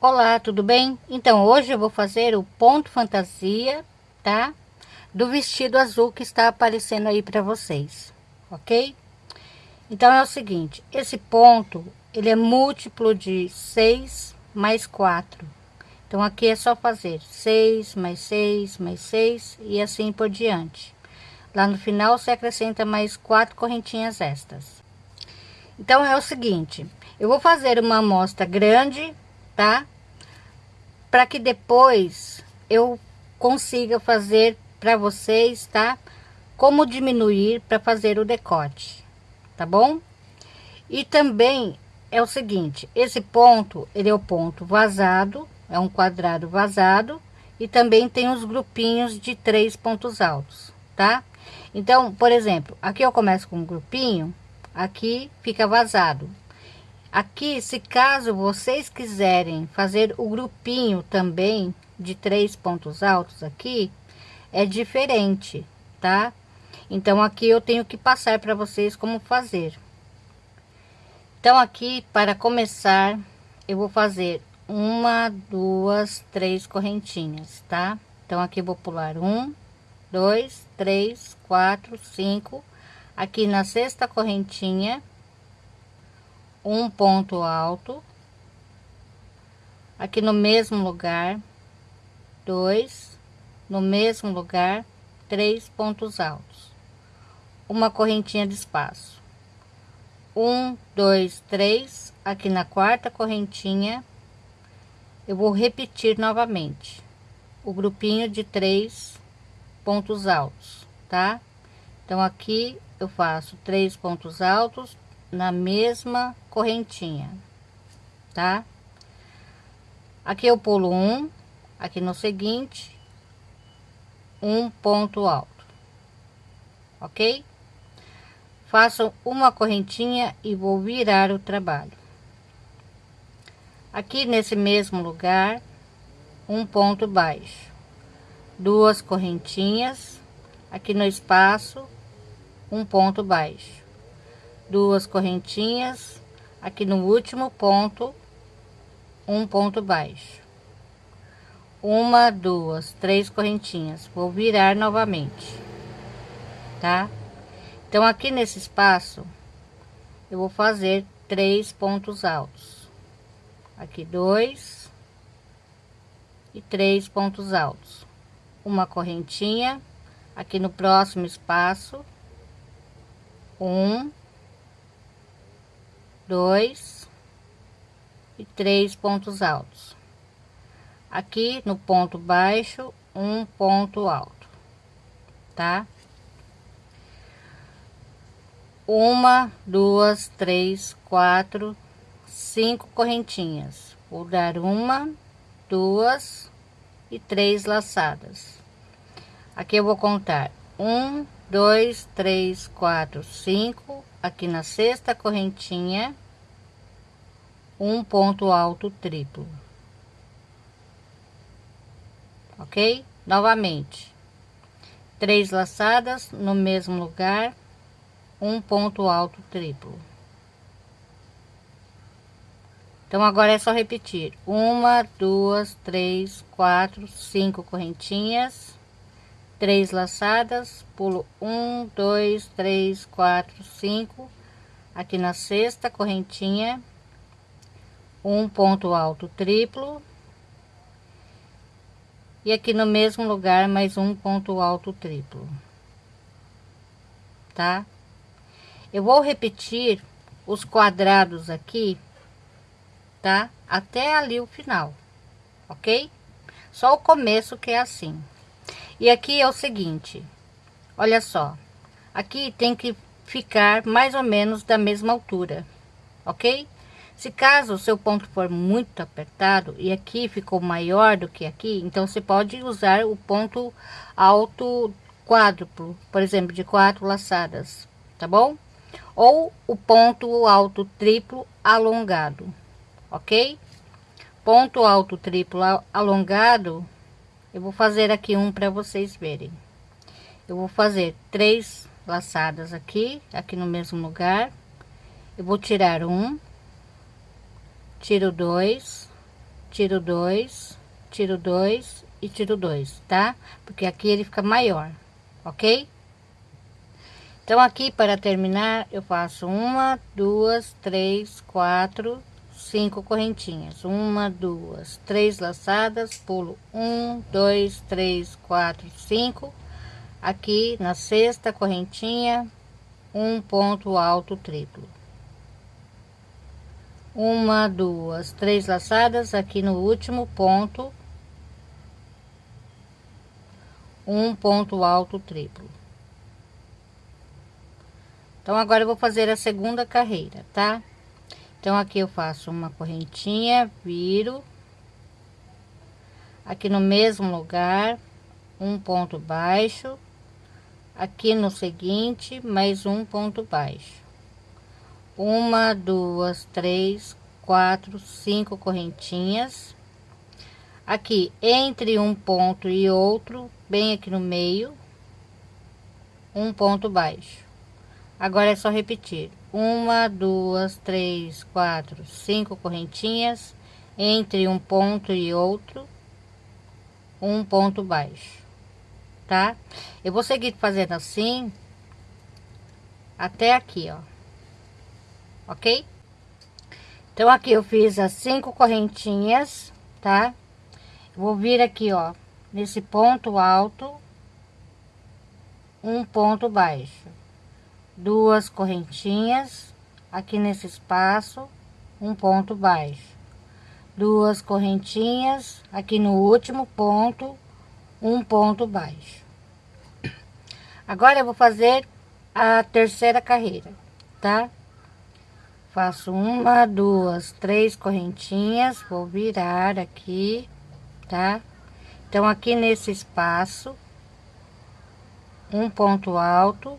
Olá, tudo bem? Então, hoje eu vou fazer o ponto fantasia, tá? Do vestido azul que está aparecendo aí para vocês, ok? Então, é o seguinte, esse ponto, ele é múltiplo de 6 mais 4. Então, aqui é só fazer 6 mais 6 mais 6 e assim por diante. Lá no final, você acrescenta mais quatro correntinhas extras. Então, é o seguinte, eu vou fazer uma amostra grande tá? Para que depois eu consiga fazer para vocês, tá? Como diminuir para fazer o decote, tá bom? E também é o seguinte, esse ponto, ele é o ponto vazado, é um quadrado vazado, e também tem os grupinhos de três pontos altos, tá? Então, por exemplo, aqui eu começo com um grupinho, aqui fica vazado, Aqui, se caso vocês quiserem fazer o grupinho também de três pontos altos aqui, é diferente, tá? Então, aqui eu tenho que passar para vocês como fazer. Então, aqui, para começar, eu vou fazer uma, duas, três correntinhas, tá? Então, aqui vou pular um, dois, três, quatro, cinco. Aqui na sexta correntinha, um ponto alto aqui no mesmo lugar dois no mesmo lugar três pontos altos. Uma correntinha de espaço. Um dois três aqui na quarta correntinha. Eu vou repetir novamente o grupinho de três pontos altos tá? Então aqui eu faço três pontos altos na mesma correntinha, tá? Aqui eu pulo um, aqui no seguinte, um ponto alto, ok? Faço uma correntinha e vou virar o trabalho. Aqui nesse mesmo lugar, um ponto baixo, duas correntinhas, aqui no espaço, um ponto baixo duas correntinhas aqui no último ponto um ponto baixo. Uma duas três correntinhas. Vou virar novamente tá? Então aqui nesse espaço eu vou fazer três pontos altos. Aqui dois e três pontos altos. Uma correntinha aqui no próximo espaço um dois e três pontos altos. Aqui no ponto baixo, um ponto alto, tá? Uma, duas, três, quatro, cinco correntinhas. Vou dar uma, duas e três laçadas. Aqui eu vou contar um, dois, três, quatro, cinco, aqui na sexta correntinha um ponto alto triplo. Ok? Novamente. Três laçadas no mesmo lugar um ponto alto triplo. Então agora é só repetir. Uma duas três quatro cinco correntinhas três laçadas, pulo um, dois, três, quatro, cinco, aqui na sexta correntinha, um ponto alto triplo, e aqui no mesmo lugar mais um ponto alto triplo, tá? Eu vou repetir os quadrados aqui, tá? Até ali o final, ok? Só o começo que é assim. E aqui é o seguinte, olha só, aqui tem que ficar mais ou menos da mesma altura, ok? Se caso o seu ponto for muito apertado e aqui ficou maior do que aqui, então você pode usar o ponto alto quádruplo, por exemplo, de quatro laçadas, tá bom? Ou o ponto alto triplo alongado, ok? Ponto alto triplo alongado eu vou fazer aqui um para vocês verem eu vou fazer três laçadas aqui aqui no mesmo lugar eu vou tirar um tiro dois tiro dois, tiro dois e tiro dois, tá? Porque aqui ele fica maior, ok? Então, aqui para terminar, eu faço uma, duas, três, quatro, cinco correntinhas. Uma, duas, três laçadas, pulo um, dois, três, quatro, cinco. Aqui na sexta correntinha, um ponto alto triplo. Uma, duas, três laçadas aqui no último ponto, um ponto alto triplo. Então, agora eu vou fazer a segunda carreira, tá? Então, aqui eu faço uma correntinha, viro. Aqui no mesmo lugar, um ponto baixo. Aqui no seguinte, mais um ponto baixo. Uma, duas, três, quatro, cinco correntinhas. Aqui, entre um ponto e outro, bem aqui no meio, um ponto baixo Agora é só repetir. Uma, duas, três, quatro, cinco correntinhas entre um ponto e outro, um ponto baixo, tá? Eu vou seguir fazendo assim até aqui, ó. Ok? Então, aqui eu fiz as cinco correntinhas, tá? vou vir aqui, ó, nesse ponto alto, um ponto baixo duas correntinhas aqui nesse espaço um ponto baixo. Duas correntinhas aqui no último ponto um ponto baixo. Agora eu vou fazer a terceira carreira tá? Faço uma duas três correntinhas vou virar aqui tá? Então aqui nesse espaço um ponto alto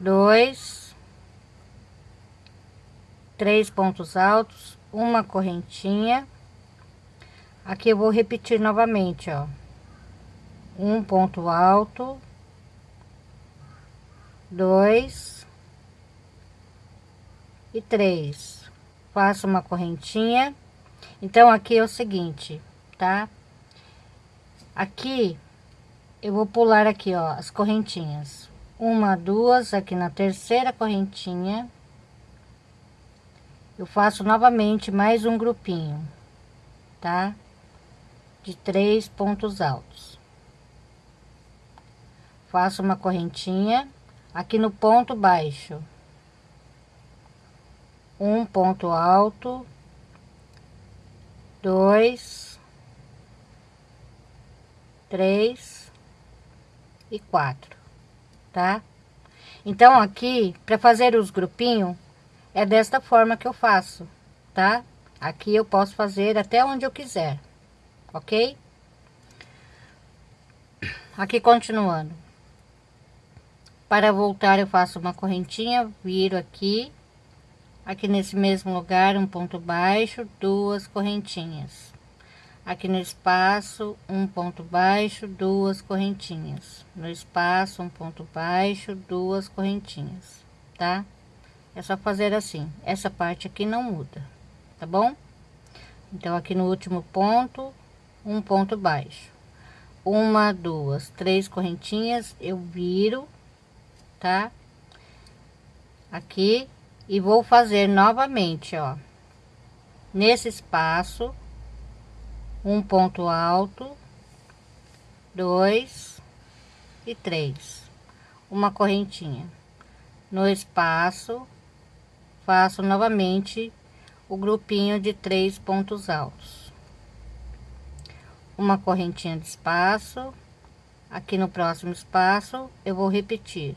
dois, três pontos altos, uma correntinha. Aqui eu vou repetir novamente, ó. Um ponto alto, dois e três. Faço uma correntinha. Então, aqui é o seguinte, tá? Aqui, eu vou pular aqui, ó, as correntinhas uma, duas, aqui na terceira correntinha, eu faço novamente mais um grupinho, tá? De três pontos altos. Faço uma correntinha aqui no ponto baixo. Um ponto alto, dois, três e quatro tá? Então, aqui, para fazer os grupinhos, é desta forma que eu faço, tá? Aqui eu posso fazer até onde eu quiser, ok? Aqui, continuando. Para voltar, eu faço uma correntinha, viro aqui, aqui nesse mesmo lugar, um ponto baixo, duas correntinhas aqui no espaço um ponto baixo duas correntinhas. No espaço um ponto baixo duas correntinhas tá? É só fazer assim. Essa parte aqui não muda tá bom? Então aqui no último ponto um ponto baixo. Uma duas três correntinhas eu viro tá? Aqui e vou fazer novamente ó. Nesse espaço um ponto alto, dois e três, uma correntinha. No espaço, faço novamente o grupinho de três pontos altos. Uma correntinha de espaço, aqui no próximo espaço eu vou repetir,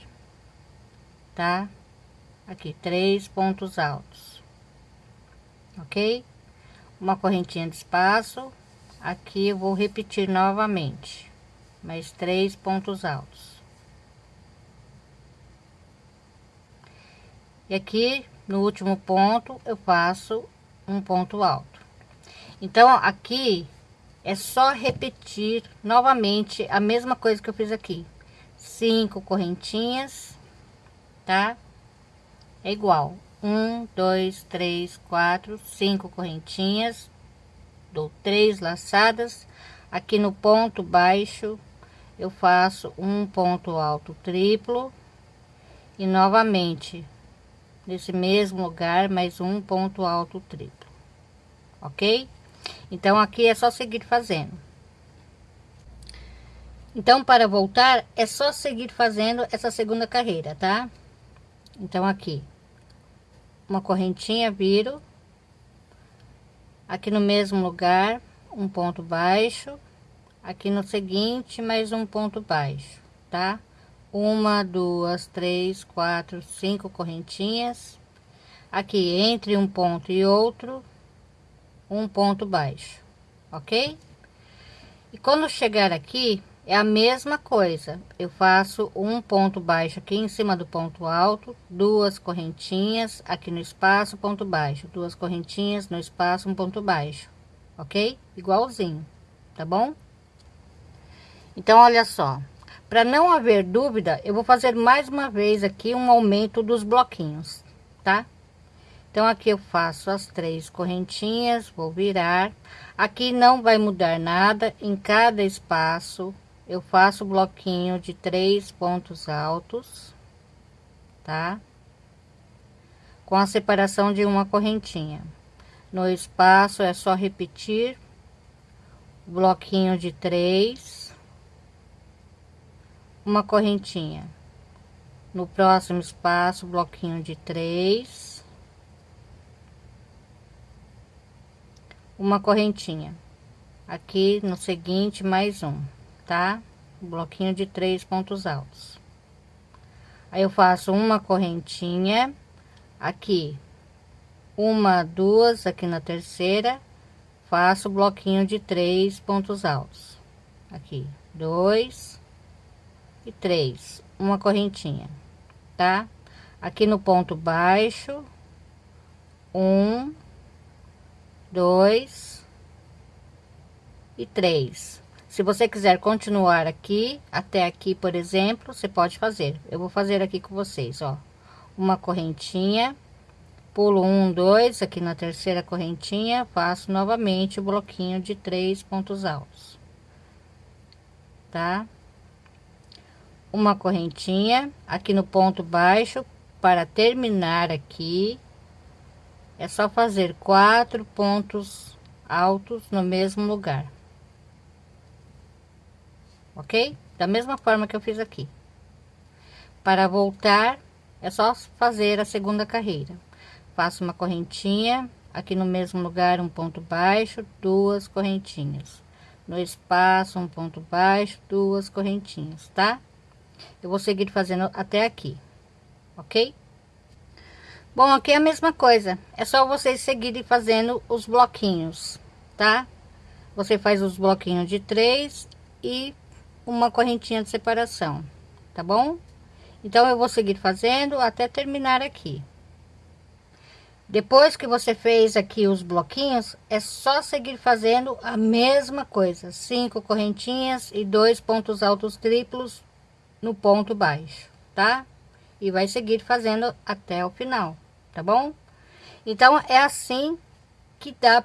tá? Aqui, três pontos altos, ok? Uma correntinha de espaço, aqui eu vou repetir novamente. Mais três pontos altos. E aqui no último ponto eu faço um ponto alto. Então aqui é só repetir novamente a mesma coisa que eu fiz aqui. Cinco correntinhas tá? É igual. Um, dois, três, quatro, cinco correntinhas, dou três laçadas, aqui no ponto baixo eu faço um ponto alto triplo e novamente nesse mesmo lugar mais um ponto alto triplo, ok? Então aqui é só seguir fazendo. Então para voltar é só seguir fazendo essa segunda carreira, tá? Então aqui uma correntinha viro aqui no mesmo lugar um ponto baixo. Aqui no seguinte mais um ponto baixo tá? Uma duas três quatro cinco correntinhas. Aqui entre um ponto e outro um ponto baixo ok? E quando chegar aqui é a mesma coisa. Eu faço um ponto baixo aqui em cima do ponto alto duas correntinhas aqui no espaço ponto baixo. Duas correntinhas no espaço um ponto baixo. Ok? Igualzinho. Tá bom? Então olha só. Para não haver dúvida eu vou fazer mais uma vez aqui um aumento dos bloquinhos tá? Então aqui eu faço as três correntinhas vou virar. Aqui não vai mudar nada. Em cada espaço eu faço bloquinho de três pontos altos, tá? Com a separação de uma correntinha. No espaço é só repetir bloquinho de três, uma correntinha. No próximo espaço, bloquinho de três, uma correntinha. Aqui no seguinte, mais um tá? Um bloquinho de três pontos altos. Aí eu faço uma correntinha aqui, uma, duas aqui na terceira, faço bloquinho de três pontos altos. Aqui, dois e três, uma correntinha, tá? Aqui no ponto baixo, um, dois e três se você quiser continuar aqui, até aqui, por exemplo, você pode fazer. Eu vou fazer aqui com vocês, ó. Uma correntinha, pulo um, dois, aqui na terceira correntinha, faço novamente o bloquinho de três pontos altos. Tá? Uma correntinha, aqui no ponto baixo, para terminar aqui, é só fazer quatro pontos altos no mesmo lugar ok? Da mesma forma que eu fiz aqui. Para voltar, é só fazer a segunda carreira. Faço uma correntinha, aqui no mesmo lugar um ponto baixo, duas correntinhas. No espaço, um ponto baixo, duas correntinhas, tá? Eu vou seguir fazendo até aqui, ok? Bom, aqui é a mesma coisa, é só vocês seguirem fazendo os bloquinhos, tá? Você faz os bloquinhos de três e uma correntinha de separação, tá bom? Então, eu vou seguir fazendo até terminar aqui. Depois que você fez aqui os bloquinhos, é só seguir fazendo a mesma coisa. Cinco correntinhas e dois pontos altos triplos no ponto baixo, tá? E vai seguir fazendo até o final, tá bom? Então, é assim que dá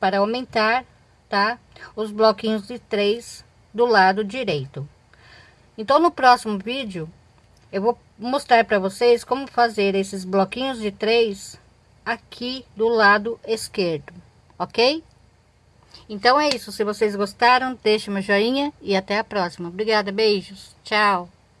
para aumentar, tá? Os bloquinhos de três do lado direito. Então, no próximo vídeo, eu vou mostrar para vocês como fazer esses bloquinhos de três aqui do lado esquerdo, ok? Então é isso, se vocês gostaram, deixe meu joinha e até a próxima. Obrigada, beijos, tchau!